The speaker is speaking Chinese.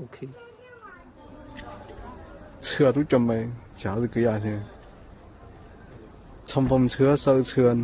OK。车都准备，啥子鬼啊？这冲锋车烧车。